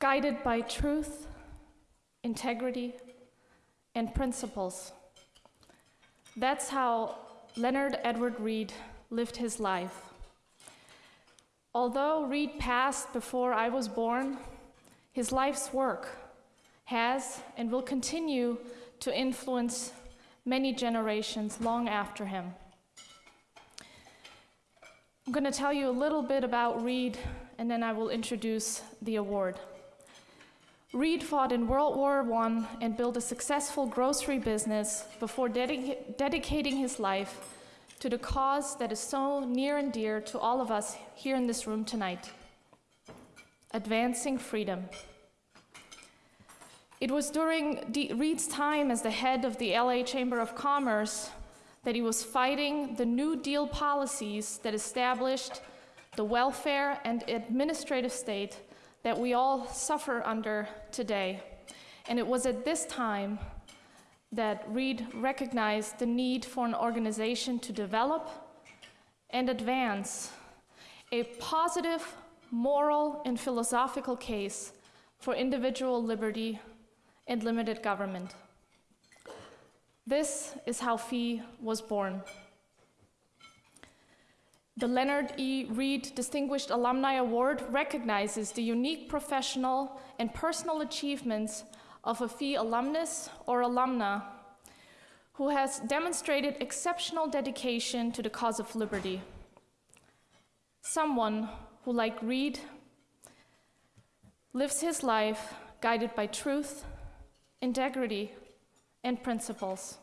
guided by truth, integrity, and principles. That's how Leonard Edward Read lived his life. Although Read passed before I was born, his life's work has and will continue to influence many generations long after him. I'm going to tell you a little bit about Read, and then I will introduce the award. Read fought in World War I and built a successful grocery business before dedica dedicating his life to the cause that is so near and dear to all of us here in this room tonight advancing freedom. It was during D Read's time as the head of the LA Chamber of Commerce that he was fighting the New Deal policies that established the welfare and administrative state that we all suffer under today. And it was at this time that Read recognized the need for an organization to develop and advance a positive moral and philosophical case for individual liberty and limited government. This is how FEE was born. The Leonard E. Read Distinguished Alumni Award recognizes the unique professional and personal achievements of a FEE alumnus or alumna who has demonstrated exceptional dedication to the cause of liberty. Someone who, like Read, lives his life guided by truth, integrity, and principles.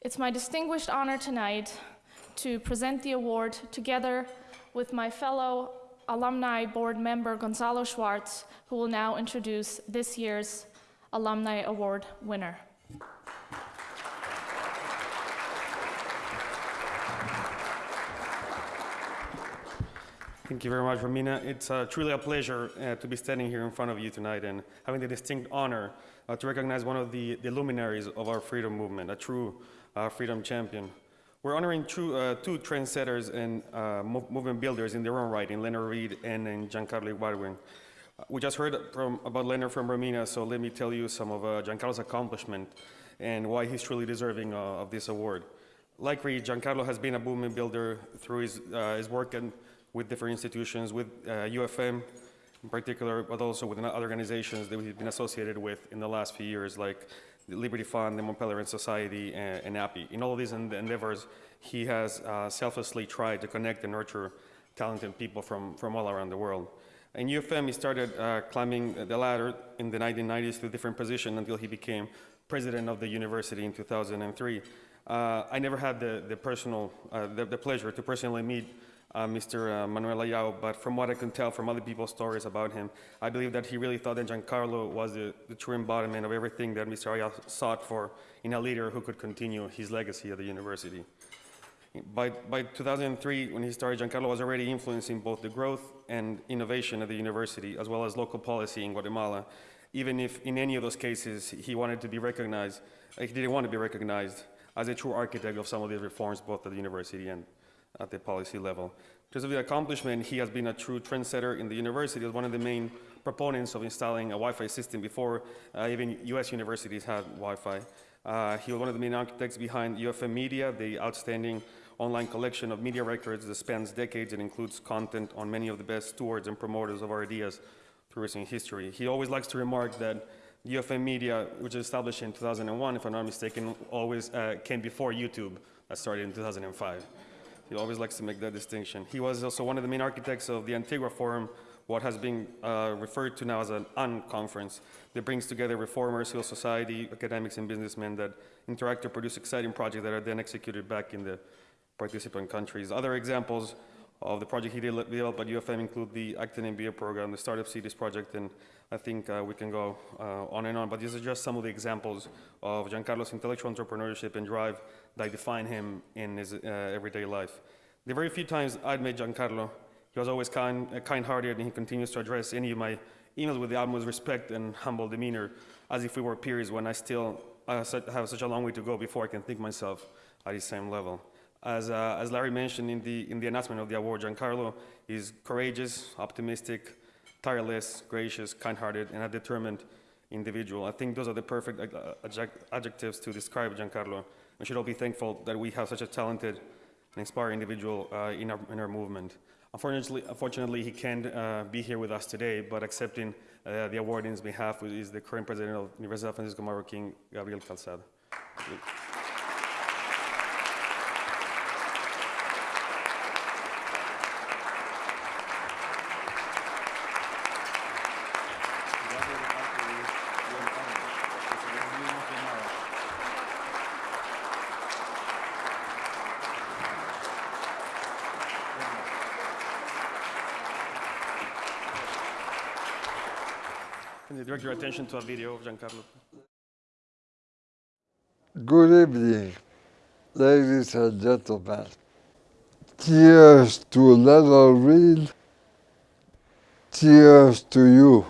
It's my distinguished honor tonight to present the award together with my fellow alumni board member Gonzalo Schwartz, who will now introduce this year's Alumni Award winner. Thank you very much, Romina. It's uh, truly a pleasure uh, to be standing here in front of you tonight and having the distinct honor uh, to recognize one of the, the, luminaries of our freedom movement, a true uh, freedom champion. We're honoring true, uh, two trendsetters and uh, movement builders in their own right, in Leonard Read and in Giancarlo Ibárgüen. We just heard from, about Leonard from Romina, so let me tell you some of Giancarlo's accomplishment and why he's truly deserving of this award. Like Read, Giancarlo has been a movement builder through his, his work and with different institutions, with uh, UFM in particular, but also with other organizations that we've been associated with in the last few years, like the Liberty Fund, the Mont Pelerin Society, and, and API. In all of these endeavors, he has uh, selflessly tried to connect and nurture talented people from, from all around the world. In UFM, he started uh, climbing the ladder in the 1990s to a different positions until he became president of the university in 2003. Uh, I never had the, the personal, uh, the, the pleasure to personally meet uh, Mr. Uh, Manuel Ayau, but from what I can tell from other people's stories about him, I believe that he really thought that Giancarlo was the, the true embodiment of everything that Mr. Ayau sought for in a leader who could continue his legacy at the university. By, by 2003, when he started, Giancarlo was already influencing both the growth and innovation of the university, as well as local policy in Guatemala, even if in any of those cases he wanted to be recognized, he didn't want to be recognized as a true architect of some of these reforms, both at the university and at the policy level. In terms of the accomplishment, he has been a true trendsetter in the university as one of the main proponents of installing a Wi-Fi system before uh, even US universities had Wi-Fi. Uh, he was one of the main architects behind UFM Media, the outstanding online collection of media records that spans decades and includes content on many of the best stewards and promoters of our ideas through recent history. He always likes to remark that UFM Media, which was established in 2001, if I'm not mistaken, always uh, came before YouTube, that started in 2005. He always likes to make that distinction. He was also one of the main architects of the Antigua Forum, what has been uh, referred to now as an unconference that brings together reformers, civil society, academics, and businessmen that interact to produce exciting projects that are then executed back in the participant countries. Other examples of the project he developed at UFM include the Acton MBA program, the Startup Cities project, and I think uh, we can go uh, on and on, but these are just some of the examples of Giancarlo's intellectual entrepreneurship and drive that define him in his uh, everyday life. The very few times I'd met Giancarlo, he was always kind, uh, kind-hearted and he continues to address any of my emails with the utmost respect and humble demeanor, as if we were peers when I still uh, have such a long way to go before I can think myself at his same level. As, uh, as Larry mentioned in the, in the announcement of the award, Giancarlo is courageous, optimistic, tireless, gracious, kind-hearted, and a determined individual. I think those are the perfect uh, adjectives to describe Giancarlo. We should all be thankful that we have such a talented and inspiring individual uh, in, our, in our movement. Unfortunately, unfortunately he can't uh, be here with us today, but accepting uh, the award in his behalf is the current president of Universidad Francisco Marroquín, Gabriel Calzada. Can you direct your attention to a video of Giancarlo? Good evening, ladies and gentlemen. Cheers to Little Reed. Cheers to you.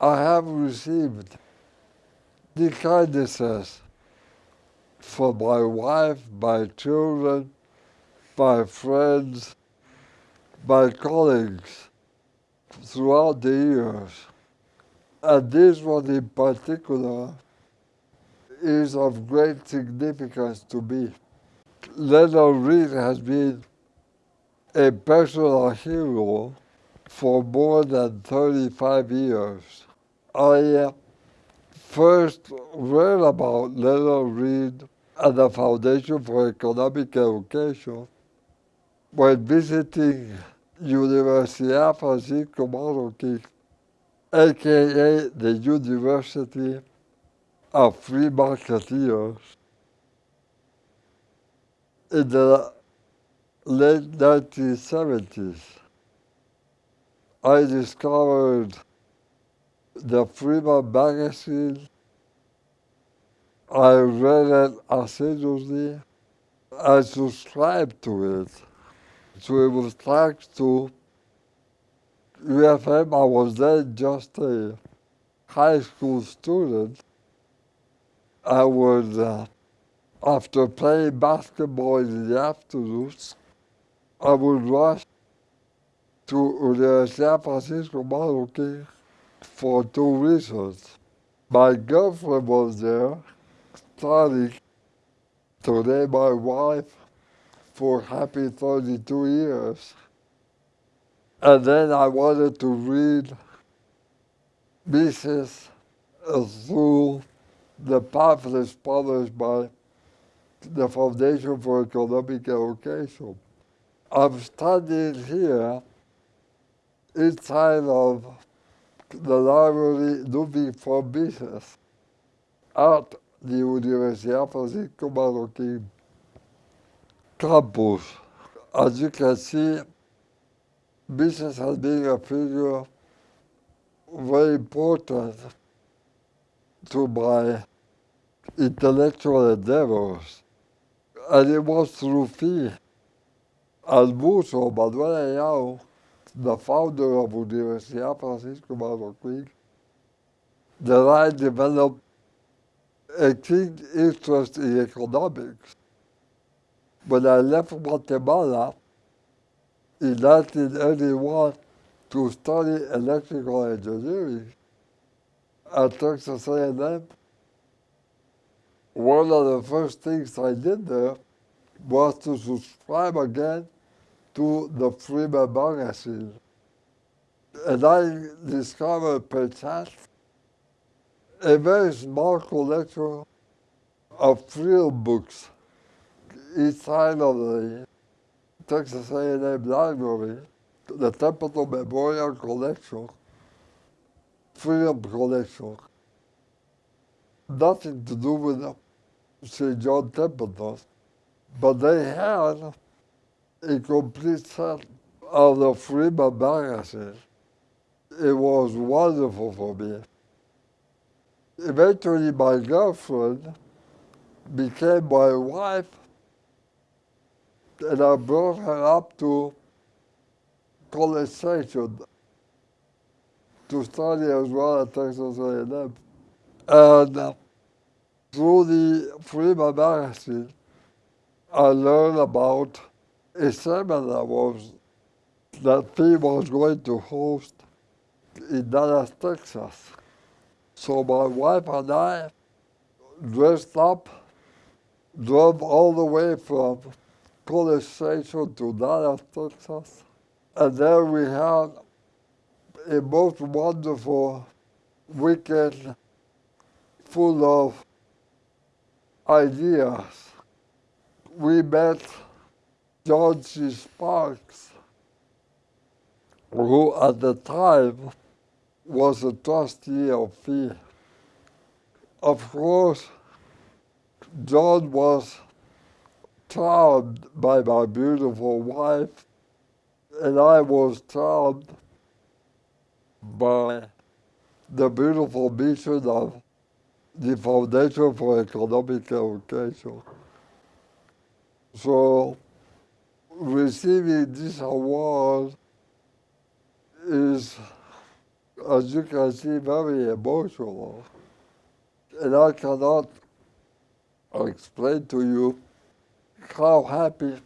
I have received the kindnesses from my wife, my children, my friends, my colleagues throughout the years. And this one in particular is of great significance to me. Leonard Read has been a personal hero for more than 35 years. I uh, first read about Leonard Read at the Foundation for Economic Education when visiting Universidad Francisco Marroquín, aka the University of Free Marketeers, in the late 1970s. I discovered the Freeman magazine. I read it assiduously. I subscribed to it. So it was thanks to UFM. I was then just a high school student. I would, uh, after playing basketball in the afternoons, I would rush to Universidad Francisco Marroquín for two reasons. My girlfriend was there studying, today my wife, for happy 32 years. And then I wanted to read Mises through the pamphlets published by the Foundation for Economic Education. I'm studying here inside of the library looking for Mises at the Universidad Francisco Marroquín campus. As you can see, Mises has been a figure very important to my intellectual endeavors. And it was through Fi Almuso Manuel Ayau, the founder of Universidad Francisco Marroquín, that I developed a keen interest in economics. When I left Guatemala in 1981 to study electrical engineering at Texas A&M, one of the first things I did there was to subscribe again to the Freeman magazine. And I discovered perchance a very small collection of field books inside of the Texas A&M Library, the Templeton Memorial Collection, Freedom Collection. Nothing to do with St. John Templeton, but they had a complete set of the Freeman magazine. It was wonderful for me. Eventually, my girlfriend became my wife, and I brought her up to College Station to study as well at Texas A&M. And through the Freeman magazine, I learned about a seminar was that FEMA was going to host in Dallas, Texas. So my wife and I dressed up, drove all the way from Station to Dallas, Texas. And there we had a most wonderful weekend full of ideas. We met George Sparks, who at the time was a trustee of FEE. Of course, John was charmed by my beautiful wife, and I was charmed by the beautiful mission of the Foundation for Economic Education. So, receiving this award is, as you can see, very emotional. And I cannot explain to you how happy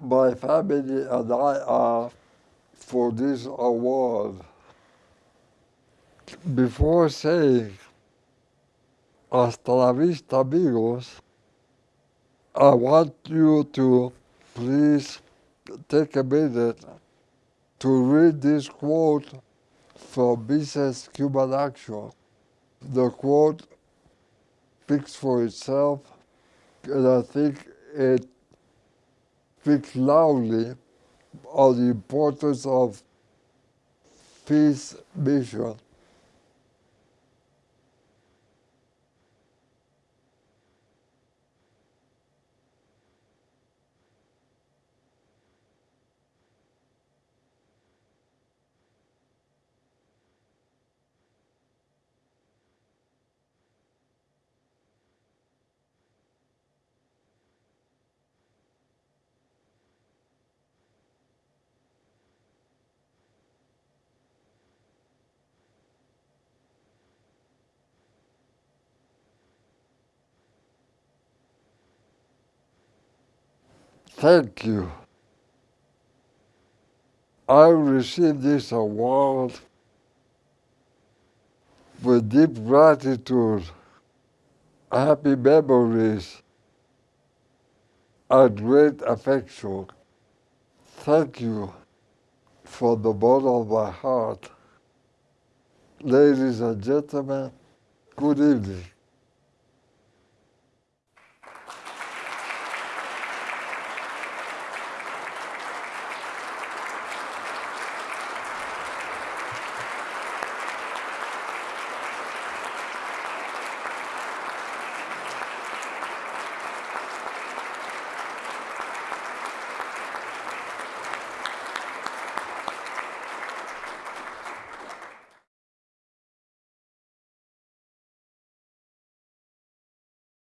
my family and I are for this award. Before saying hasta la vista amigos, I want you to please take a minute to read this quote from Mises Human Action. The quote speaks for itself, and I think it speaks loudly of the importance of peace mission. Thank you. I received this award with deep gratitude, happy memories, and great affection. Thank you from the bottom of my heart. Ladies and gentlemen, good evening.